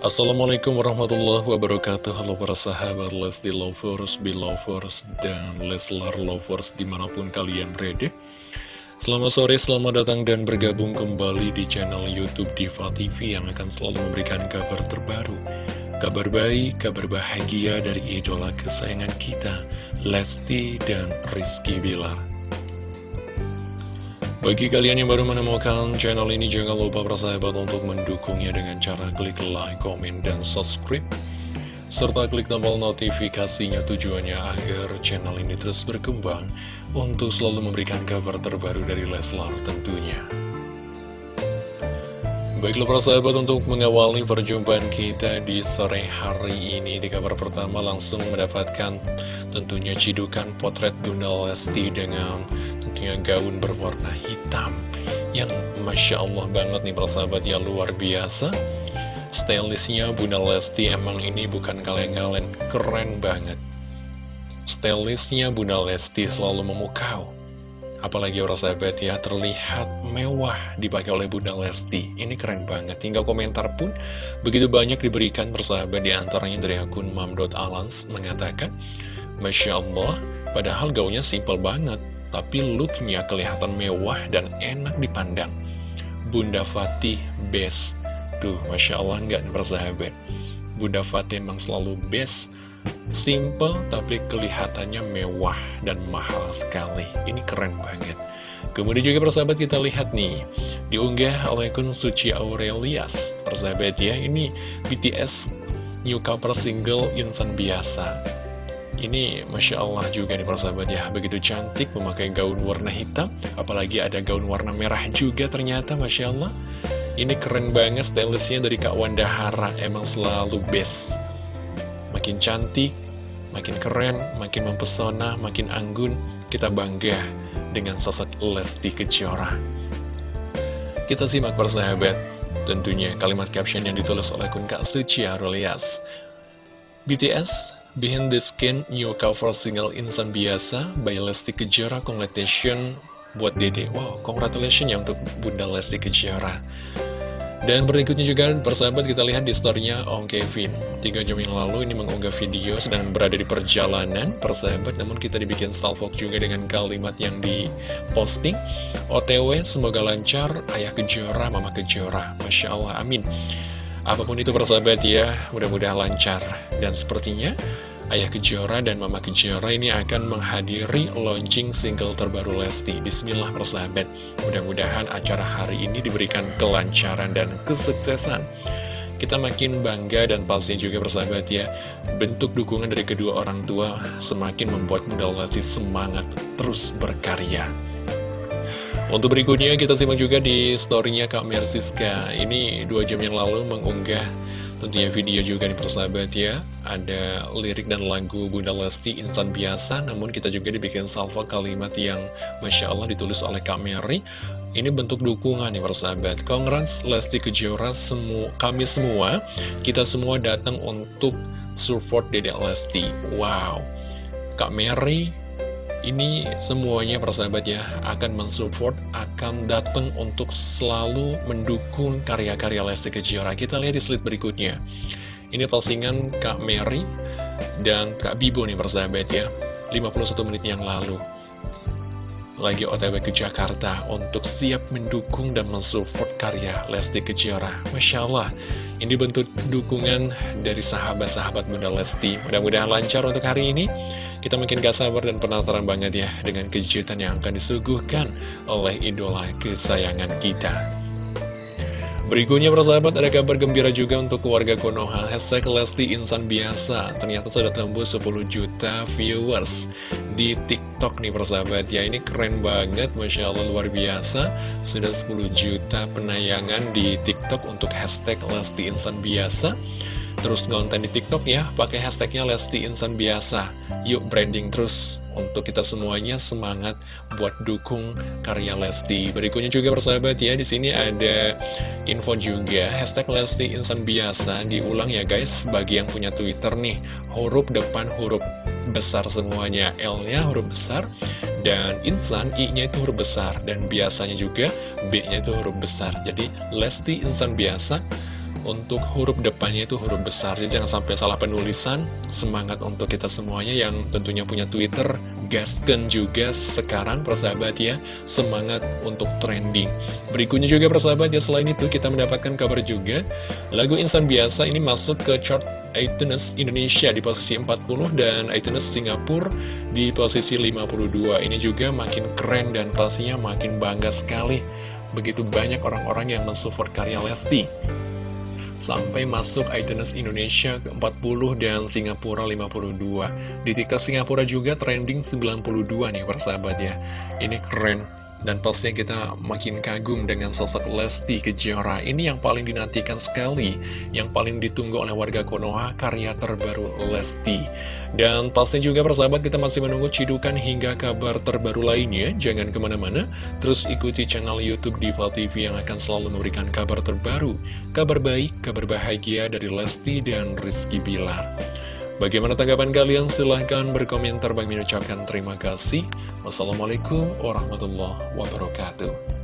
Assalamualaikum warahmatullahi wabarakatuh. Halo para sahabat Lesti Lovers, Belovers, dan Leslar Lovers di mana pun kalian berada. Selamat sore, selamat datang dan bergabung kembali di channel Youtube Diva TV Yang akan selalu memberikan kabar terbaru Kabar baik, kabar bahagia dari idola kesayangan kita Lesti dan Rizky Bilar bagi kalian yang baru menemukan channel ini, jangan lupa bersahabat untuk mendukungnya dengan cara klik like, komen, dan subscribe. Serta klik tombol notifikasinya tujuannya agar channel ini terus berkembang untuk selalu memberikan kabar terbaru dari Leslar tentunya. Baiklah persahabat untuk mengawali perjumpaan kita di sore hari ini Di kabar pertama langsung mendapatkan tentunya cidukan potret Bunda Lesti dengan tentunya gaun berwarna hitam Yang Masya Allah banget nih persahabat ya luar biasa. Stylistnya Bunda Lesti emang ini bukan kaleng-kaleng keren banget. Stylistnya Bunda Lesti selalu memukau. Apalagi orang sahabat ya terlihat mewah dipakai oleh Bunda Lesti. Ini keren banget. Hingga komentar pun begitu banyak diberikan persahabat Di antaranya dari akun mam.alans mengatakan Masya Allah padahal gaunnya simple banget tapi looknya kelihatan mewah dan enak dipandang. Bunda Fatih best. Tuh, Masya Allah nggak bersahabat. Bunda Fatih emang selalu best. Simple tapi kelihatannya mewah dan mahal sekali. Ini keren banget. Kemudian juga persahabat kita lihat nih Diunggah oleh akun Suci Aurelias Persahabat ya Ini BTS new cover single Insan Biasa ini Masya Allah juga nih persahabat ya. Begitu cantik memakai gaun warna hitam. Apalagi ada gaun warna merah juga ternyata Masya Allah. Ini keren banget stylistnya dari Kak Wanda Hara. Emang selalu best. Makin cantik, makin keren, makin mempesona, makin anggun Kita bangga dengan sosok Lesti Kejora. Kita simak persahabat Tentunya kalimat caption yang ditulis oleh akun Kak Suci Arolias BTS Behind the Skin new cover single Insan Biasa by Lesti Kejora. Congratulations buat Dede. Wow, congratulations ya untuk Bunda Lesti Kejora. Dan berikutnya juga persahabat kita lihat di storynya Om Kevin. Tiga jam yang lalu ini mengunggah video sedang berada di perjalanan persahabat. Namun kita dibikin salvok juga dengan kalimat yang diposting. OTW semoga lancar. Ayah Kejora, Mama Kejora. Masya Allah, amin Apa pun itu persahabat ya, mudah-mudahan lancar. Dan sepertinya Ayah Kejora dan Mama Kejora ini akan menghadiri launching single terbaru Lesti. Bismillah persahabat. Mudah-mudahan acara hari ini diberikan kelancaran dan kesuksesan. Kita makin bangga dan pasti juga persahabat ya Bentuk dukungan dari kedua orang tua semakin membuat Bunda Lesti semangat terus berkarya untuk berikutnya kita simak juga di storynya Kak Mersiska. Ini dua jam yang lalu mengunggah tentunya video juga nih persahabat ya. Ada lirik dan lagu Bunda Lesti Insan Biasa Namun kita juga dibikin salvo kalimat yang Masya Allah ditulis oleh Kak Mary. Ini bentuk dukungan nih persahabat. Congrats Lesti Kejora semu kami semua. Kita semua datang untuk support Dedek Lesti. Wow. Kak Mary ini semuanya persahabat ya akan mensupport, akan datang untuk selalu mendukung karya-karya Lesti Kejora. Kita lihat di slide berikutnya. Ini postingan Kak Mary dan Kak Bibo nih persahabat ya. 51 menit yang lalu. Lagi otw ke Jakarta untuk siap mendukung dan mensupport karya Lesti Kejora. Masya Allah, ini bentuk dukungan dari sahabat-sahabat Bunda Lesti. Mudah-mudahan lancar untuk hari ini. Kita makin gak sabar dan penasaran banget ya dengan kejutan yang akan disuguhkan oleh idola kesayangan kita. Berikutnya persahabat ada kabar gembira juga untuk keluarga Konoha. Hashtag Lesti Insan Biasa. Ternyata sudah tembus 10 juta viewers di TikTok nih persahabat. Ya Ini keren banget. Masya Allah luar biasa. Sudah 10 juta penayangan di TikTok untuk hashtag Lesti Insan Biasa terus ngonten di TikTok ya, pakai hashtagnya Lesti Insan Biasa. Yuk branding terus untuk kita semuanya semangat buat dukung karya Lesti. Berikutnya juga persahabat ya, di sini ada info juga hashtag Lesti Insan Biasa diulang ya guys. Bagi yang punya Twitter nih, huruf depan huruf besar semuanya, L-nya huruf besar. Dan insan, I-nya itu huruf besar Dan biasanya juga B-nya itu huruf besar Jadi Lesti Insan Biasa untuk huruf depannya itu huruf besar Jadi jangan sampai salah penulisan. Semangat untuk kita semuanya yang tentunya punya Twitter Gaskan juga sekarang persahabat ya Semangat untuk trending. Berikutnya juga persahabat ya Selain itu kita mendapatkan kabar juga Lagu Insan Biasa ini masuk ke chart iTunes Indonesia di posisi 40 Dan iTunes Singapura di posisi 52 Ini juga makin keren dan pastinya makin bangga sekali. Begitu banyak orang-orang yang mensupport karya Lesti sampai masuk iTunes Indonesia ke 40 dan Singapura 52. Di TikTok Singapura juga trending 92 nih persahabat ya. Ini keren dan pastinya kita makin kagum dengan sosok Lesti Kejora. Ini yang paling dinantikan sekali Yang paling ditunggu oleh warga Konoha Karya terbaru Lesti. Dan pastinya juga persahabat kita masih menunggu cidukan hingga kabar terbaru lainnya. Jangan ke mana-mana Terus ikuti channel Youtube Diva TV yang akan selalu memberikan kabar terbaru. Kabar baik, kabar bahagia dari Lesti dan Rizky Bilar Bagaimana tanggapan kalian? Silahkan berkomentar. Bagi mengucapkan terima kasih. Wassalamualaikum warahmatullahi wabarakatuh.